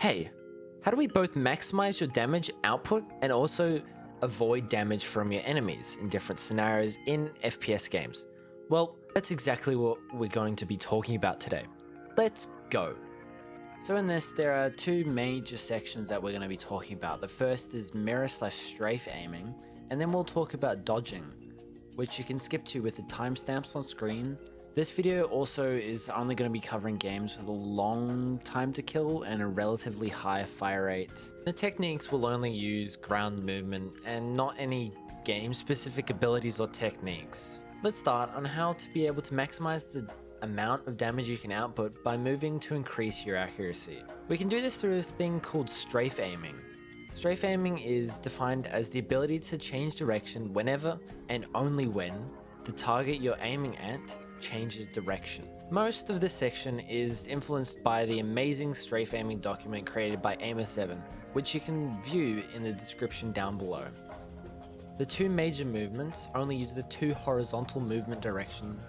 Hey, how do we both maximize your damage output and also avoid damage from your enemies in different scenarios in FPS games? Well, that's exactly what we're going to be talking about today. Let's go. So in this, there are two major sections that we're going to be talking about. The first is mirror slash strafe aiming, and then we'll talk about dodging, which you can skip to with the timestamps on screen. This video also is only going to be covering games with a long time to kill and a relatively high fire rate. The techniques will only use ground movement and not any game specific abilities or techniques. Let's start on how to be able to maximize the amount of damage you can output by moving to increase your accuracy. We can do this through a thing called strafe aiming. Strafe aiming is defined as the ability to change direction whenever and only when the target you're aiming at changes direction. Most of this section is influenced by the amazing strafe aiming document created by Aimer7, which you can view in the description down below. The two major movements only use the two horizontal movement directions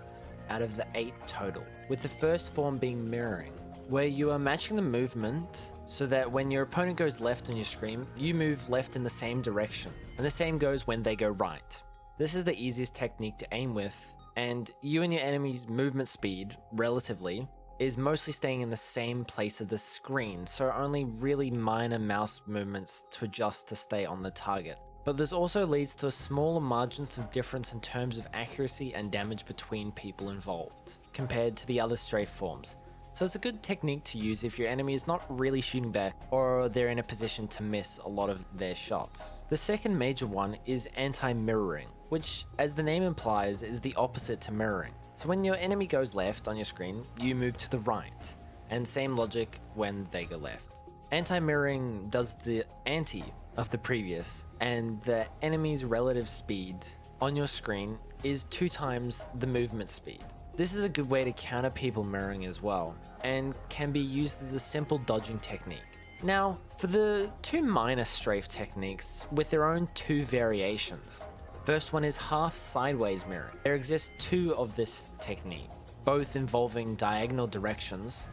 out of the eight total, with the first form being mirroring, where you are matching the movement so that when your opponent goes left on your screen, you move left in the same direction, and the same goes when they go right. This is the easiest technique to aim with, and you and your enemy's movement speed, relatively, is mostly staying in the same place of the screen, so only really minor mouse movements to adjust to stay on the target. But this also leads to a smaller margins of difference in terms of accuracy and damage between people involved, compared to the other strafe forms. So it's a good technique to use if your enemy is not really shooting back or they're in a position to miss a lot of their shots. The second major one is anti-mirroring, which as the name implies is the opposite to mirroring. So when your enemy goes left on your screen, you move to the right, and same logic when they go left. Anti-mirroring does the anti of the previous, and the enemy's relative speed on your screen is two times the movement speed. This is a good way to counter people mirroring as well, and can be used as a simple dodging technique. Now, for the two minor strafe techniques with their own two variations. First one is half sideways mirroring. There exist two of this technique, both involving diagonal directions.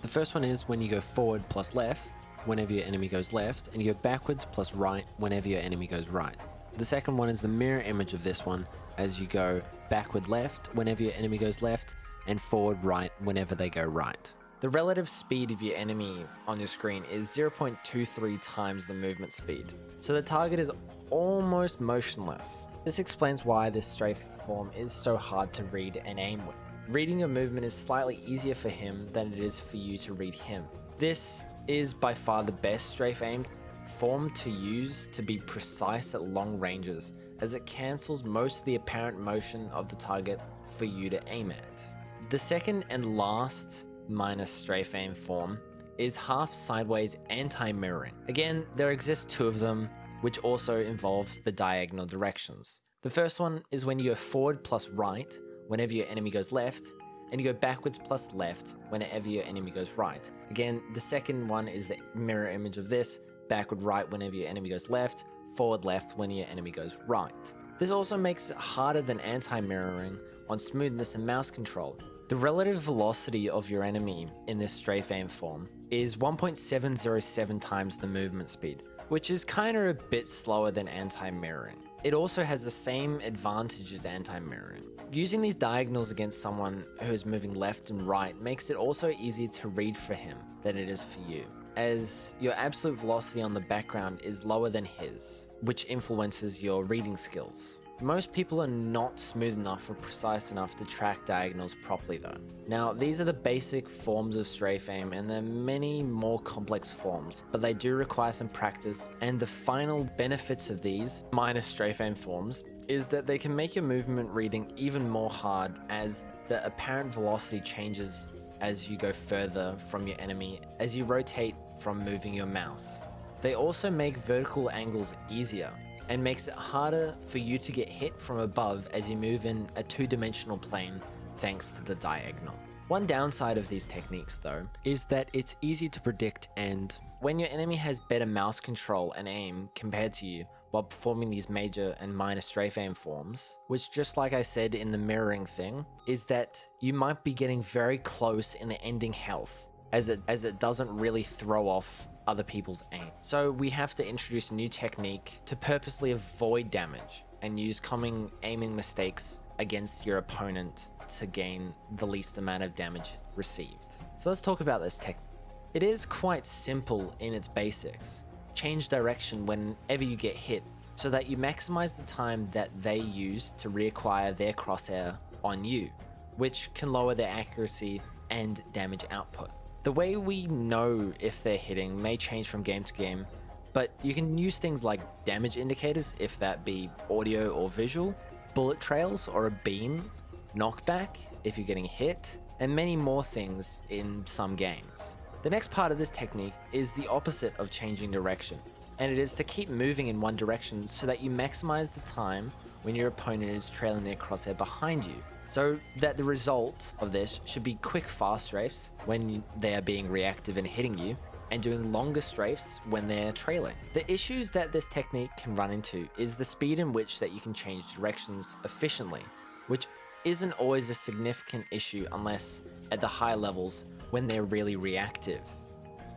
The first one is when you go forward plus left, whenever your enemy goes left, and you go backwards plus right whenever your enemy goes right. The second one is the mirror image of this one, as you go backward left whenever your enemy goes left, and forward right whenever they go right. The relative speed of your enemy on your screen is 0.23 times the movement speed, so the target is almost motionless. This explains why this strafe form is so hard to read and aim with. Reading a movement is slightly easier for him than it is for you to read him. This is by far the best strafe aim form to use to be precise at long ranges, as it cancels most of the apparent motion of the target for you to aim at. The second and last minus strafe aim form is half sideways anti-mirroring. Again, there exist two of them, which also involve the diagonal directions. The first one is when you go forward plus right, whenever your enemy goes left, and you go backwards plus left whenever your enemy goes right. Again, the second one is the mirror image of this, backward right whenever your enemy goes left, forward left when your enemy goes right. This also makes it harder than anti-mirroring on smoothness and mouse control. The relative velocity of your enemy in this strafe aim form is 1.707 times the movement speed, which is kinda a bit slower than anti-mirroring. It also has the same advantage as anti-mirroring. Using these diagonals against someone who is moving left and right makes it also easier to read for him than it is for you, as your absolute velocity on the background is lower than his, which influences your reading skills. Most people are not smooth enough or precise enough to track diagonals properly though. Now these are the basic forms of strafe aim and there are many more complex forms, but they do require some practice and the final benefits of these minor strafe aim forms is that they can make your movement reading even more hard as the apparent velocity changes as you go further from your enemy as you rotate from moving your mouse. They also make vertical angles easier and makes it harder for you to get hit from above as you move in a two-dimensional plane thanks to the diagonal. One downside of these techniques though, is that it's easy to predict and when your enemy has better mouse control and aim compared to you while performing these major and minor strafe aim forms, which just like I said in the mirroring thing, is that you might be getting very close in the ending health as it as it doesn't really throw off other people's aim. So we have to introduce a new technique to purposely avoid damage and use common aiming mistakes against your opponent to gain the least amount of damage received. So let's talk about this technique. It is quite simple in its basics. Change direction whenever you get hit so that you maximize the time that they use to reacquire their crosshair on you, which can lower their accuracy and damage output. The way we know if they're hitting may change from game to game, but you can use things like damage indicators, if that be audio or visual, bullet trails or a beam, knockback if you're getting hit, and many more things in some games. The next part of this technique is the opposite of changing direction, and it is to keep moving in one direction so that you maximize the time when your opponent is trailing their crosshair behind you. So that the result of this should be quick fast strafes when they are being reactive and hitting you, and doing longer strafes when they're trailing. The issues that this technique can run into is the speed in which that you can change directions efficiently, which isn't always a significant issue unless at the high levels when they're really reactive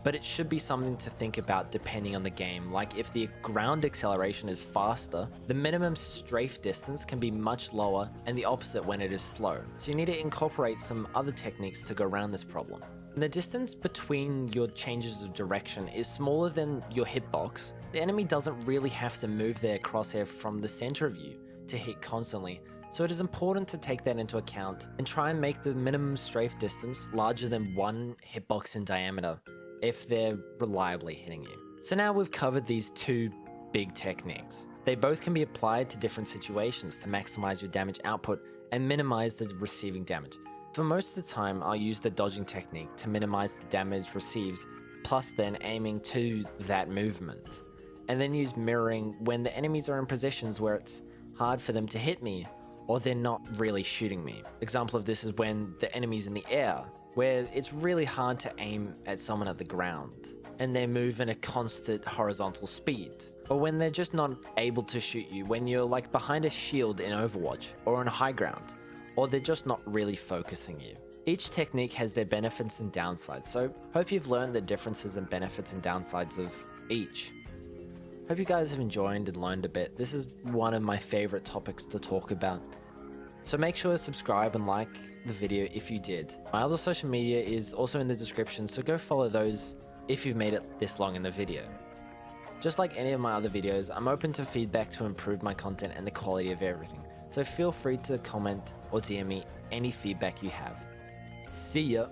but it should be something to think about depending on the game. Like if the ground acceleration is faster, the minimum strafe distance can be much lower and the opposite when it is slow. So you need to incorporate some other techniques to go around this problem. The distance between your changes of direction is smaller than your hitbox. The enemy doesn't really have to move their crosshair from the center of you to hit constantly, so it is important to take that into account and try and make the minimum strafe distance larger than one hitbox in diameter if they're reliably hitting you. So now we've covered these two big techniques. They both can be applied to different situations to maximize your damage output and minimize the receiving damage. For most of the time, I'll use the dodging technique to minimize the damage received, plus then aiming to that movement. And then use mirroring when the enemies are in positions where it's hard for them to hit me, or they're not really shooting me. Example of this is when the enemy's in the air, where it's really hard to aim at someone at the ground, and they move in a constant horizontal speed. Or when they're just not able to shoot you when you're like behind a shield in Overwatch, or on high ground, or they're just not really focusing you. Each technique has their benefits and downsides, so hope you've learned the differences and benefits and downsides of each. Hope you guys have enjoyed and learned a bit. This is one of my favorite topics to talk about. So make sure to subscribe and like the video if you did. My other social media is also in the description, so go follow those if you've made it this long in the video. Just like any of my other videos, I'm open to feedback to improve my content and the quality of everything, so feel free to comment or DM me any feedback you have. See ya!